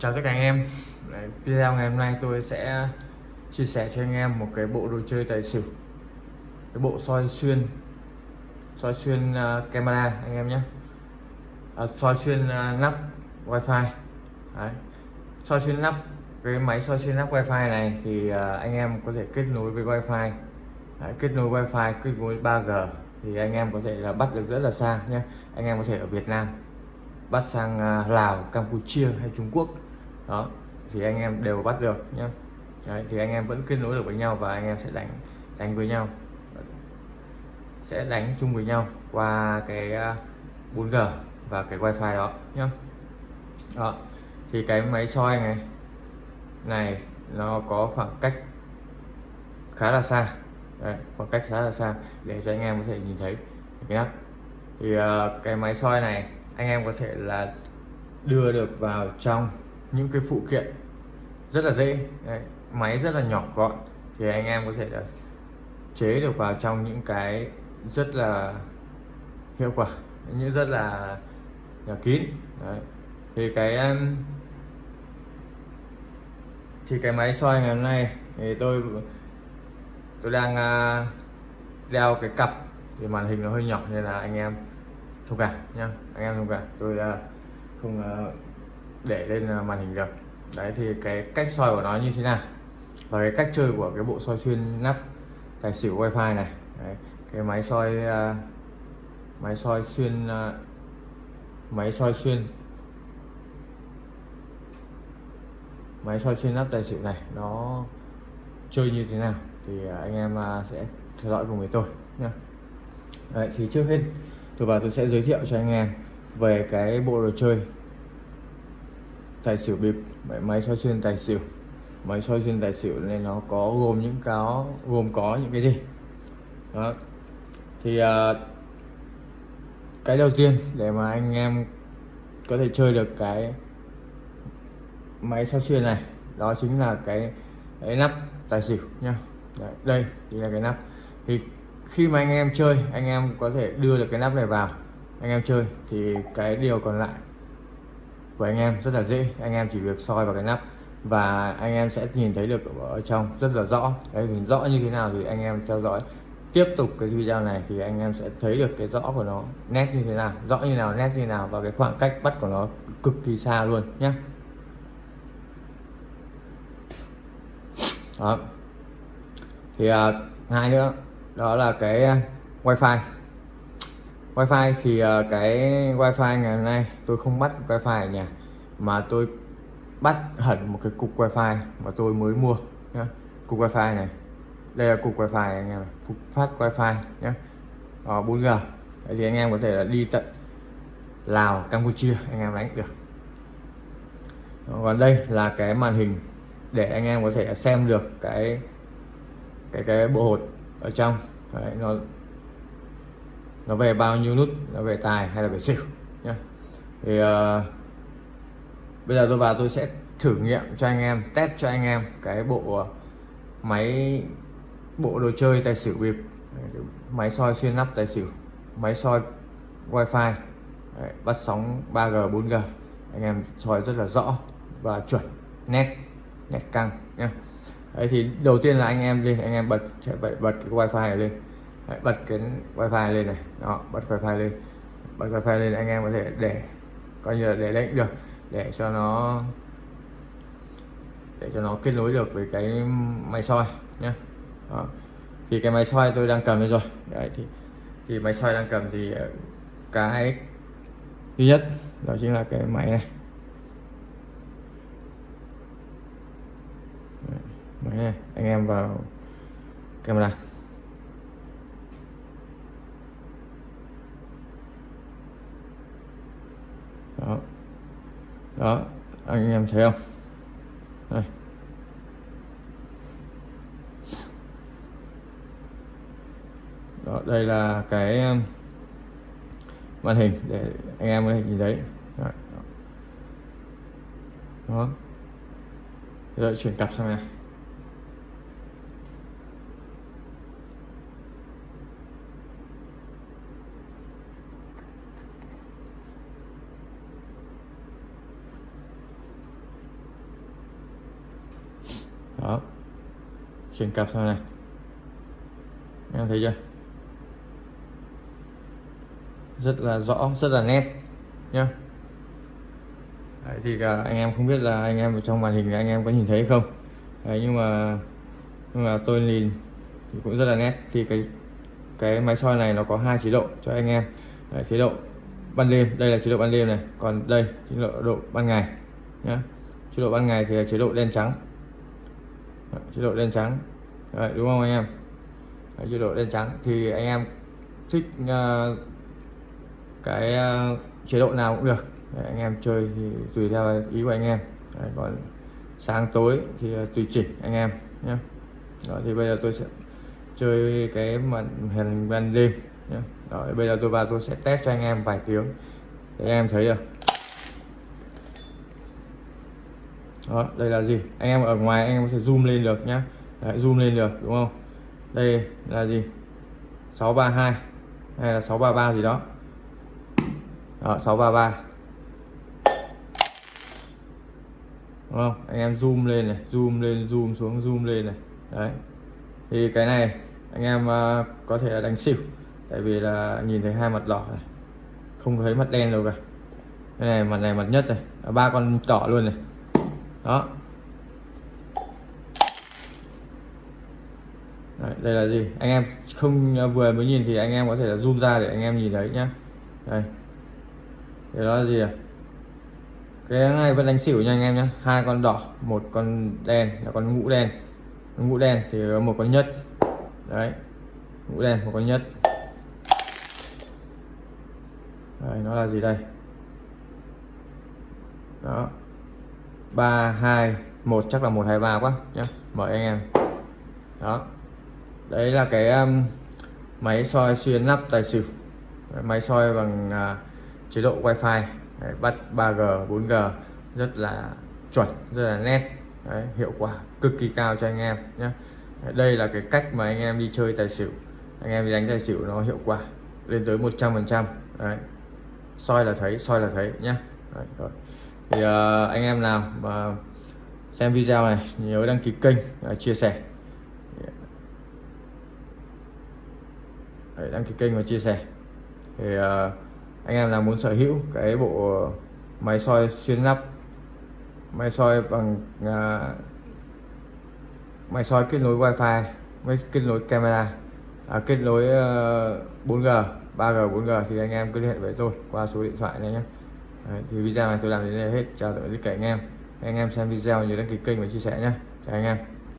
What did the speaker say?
Chào tất cả anh em. Đấy, Video ngày hôm nay tôi sẽ chia sẻ cho anh em một cái bộ đồ chơi tài xỉu. Cái bộ soi xuyên soi xuyên uh, camera anh em nhé. À, soi xuyên à, uh, nắp wifi. Đấy. soi xuyên nắp cái máy soi xuyên nắp wifi này thì uh, anh em có thể kết nối với wifi. Đấy, kết nối wifi kết nối 3G thì anh em có thể là bắt được rất là xa nhé. Anh em có thể ở Việt Nam bắt sang à, Lào Campuchia hay Trung Quốc. Đó thì anh em đều bắt được nhé Đấy, thì anh em vẫn kết nối được với nhau và anh em sẽ đánh đánh với nhau. Sẽ đánh chung với nhau qua cái à, 4G và cái wifi đó nhé đó thì cái máy soi này này nó có khoảng cách khá là xa. Đấy, khoảng cách khá là xa để cho anh em có thể nhìn thấy. Cái nắp thì uh, cái máy soi này anh em có thể là đưa được vào trong những cái phụ kiện rất là dễ Đấy, máy rất là nhỏ gọn thì anh em có thể là chế được vào trong những cái rất là hiệu quả những rất là, là kín Đấy. thì cái thì cái máy soi ngày hôm nay thì tôi tôi đang à, đeo cái cặp thì màn hình nó hơi nhỏ nên là anh em thông cảm nhá. Anh em thông cảm tôi uh, không uh, để lên à, màn hình được. Đấy thì cái cách soi của nó như thế nào? Và cái cách chơi của cái bộ soi xuyên nắp tài xỉu wifi này. Đấy, cái máy soi uh, máy soi xuyên uh, máy soi xuyên máy soi xuyên nắp tài xỉu này nó chơi như thế nào thì anh em sẽ theo dõi cùng với tôi nha Đấy, thì trước hết tôi và tôi sẽ giới thiệu cho anh em về cái bộ đồ chơi. Tài xỉu bịp máy soi xuyên tài xỉu. Máy soi xuyên tài xỉu nên nó có gồm những cáo gồm có những cái gì? Đó. Thì à, cái đầu tiên để mà anh em có thể chơi được cái máy soi xuyên này đó chính là cái, cái nắp tài xỉu nhá. Đấy, đây chính là cái nắp. Thì khi mà anh em chơi anh em có thể đưa được cái nắp này vào. Anh em chơi thì cái điều còn lại của anh em rất là dễ. Anh em chỉ việc soi vào cái nắp và anh em sẽ nhìn thấy được ở trong rất là rõ. Đấy thì rõ như thế nào thì anh em theo dõi. Tiếp tục cái video này thì anh em sẽ thấy được cái rõ của nó nét như thế nào rõ như nào nét như nào và cái khoảng cách bắt của nó cực kỳ xa luôn nhé đó. Thì à, hai nữa đó là cái à, wifi. Wifi thì à, cái wifi ngày hôm nay tôi không bắt wifi ở nhà mà tôi bắt hẳn một cái cục wifi mà tôi mới mua nhá. cục wifi này. Đây là cục wifi anh em cục phát wifi nhé Đó, 4G Đấy thì anh em có thể là đi tận Lào Campuchia anh em đánh được. Ờ, còn đây là cái màn hình để anh em có thể xem được cái cái cái bộ hột ở trong. Đấy, nó nó về bao nhiêu nút nó về tài hay là về xỉu nhé thì uh, bây giờ tôi vào tôi sẽ thử nghiệm cho anh em test cho anh em cái bộ máy bộ đồ chơi tài xỉu bịp máy soi xuyên nắp tài xỉu máy soi wifi. Đấy, bắt sóng 3G 4G anh em soi rất là rõ và chuẩn nét nét căng nhé Đấy thì đầu tiên là anh em lên anh em bật bật, bật cái wifi này lên. Đấy, bật cái wifi lên này. Đó bật wifi lên. Bật wifi lên anh em có thể để coi như là để lệnh được để cho nó để cho nó kết nối được với cái máy soi nhé đó. thì cái máy soi tôi đang cầm đây rồi. Đấy thì thì máy soi đang cầm thì ờ, cái duy nhất đó chính là cái máy này. Đây, anh em vào camera. Đó. Đó anh em thấy không? Đây. Đó đây là cái um, màn hình để anh em có thể nhìn thấy. Đó, đó. rồi chuyển cặp sang này. Chuyển cặp sau này. Em thấy chưa? Rất là rõ rất là nét nhá. Đấy, thì cả anh em không biết là anh em ở trong màn hình anh em có nhìn thấy không? Đấy, nhưng mà nhưng mà tôi nhìn thì cũng rất là nét. Thì cái cái máy soi này nó có hai chế độ cho anh em. Đấy, chế độ ban đêm đây là chế độ ban đêm này. Còn đây chế độ, độ ban ngày nhá. Chế độ ban ngày thì là chế độ đen trắng. Đấy, chế độ đen trắng. Đấy, đúng không anh em? Đấy, chế độ đen trắng. Thì anh em thích uh, cái uh, chế độ nào cũng được. Đấy, anh em chơi thì tùy theo ý của anh em. Đấy, còn sáng tối thì uh, tùy chỉnh anh em nhé. Đó thì bây giờ tôi sẽ chơi cái màn hình ban đêm nhé. Đó bây giờ tôi vào tôi sẽ test cho anh em vài tiếng để anh em thấy được. Đó đây là gì? Anh em ở ngoài anh em có thể zoom lên được nhá. Đấy, zoom lên được đúng không? Đây là gì? 632 hay là 633 gì đó. Đó, 633 đúng không? Anh em zoom lên này zoom lên zoom xuống zoom lên này. Đấy. Thì cái này anh em uh, có thể là đánh xỉu. Tại vì là nhìn thấy hai mặt đỏ này. Không thấy mặt đen đâu cả. Cái này mặt này mặt nhất này. Ba con đỏ luôn này đó. Đấy, đây là gì? Anh em không à, vừa mới nhìn thì anh em có thể là zoom ra để anh em nhìn thấy nhá. Đây. Thì đó là gì à cái này vẫn đánh xỉu nha anh em nhé hai con đỏ một con đen là con ngũ đen. Ngũ đen thì một con nhất. Đấy. Ngũ đen một con nhất. Đây nó là gì đây? Đó ba hai một chắc là một hai ba quá nhé mời anh em. Đó. Đấy là cái um, máy soi xuyên nắp tài xỉu. Máy soi bằng uh, chế độ wifi. Đấy, bắt 3G 4G rất là chuẩn rất là nét. Đấy, hiệu quả cực kỳ cao cho anh em nhé đây là cái cách mà anh em đi chơi tài xỉu. Anh em đi đánh tài xỉu nó hiệu quả lên tới 100 phần trăm. Đấy. Soi là thấy soi là thấy nhá. Đấy, rồi thì uh, anh em nào mà xem video này nhớ đăng ký kênh uh, chia sẻ. Đấy, đăng ký kênh và chia sẻ. Thì uh, anh em nào muốn sở hữu cái bộ máy soi xuyên nắp máy soi bằng uh, máy soi kết nối wifi máy kết nối camera à, kết nối uh, 4G 3G 4G thì anh em cứ liên hệ với tôi qua số điện thoại này nhé. Đấy, thì video này tôi làm đến đây hết. Chào tạm biệt tất cả anh em. Anh em xem video nhớ đăng ký kênh và chia sẻ nhé. Chào anh em.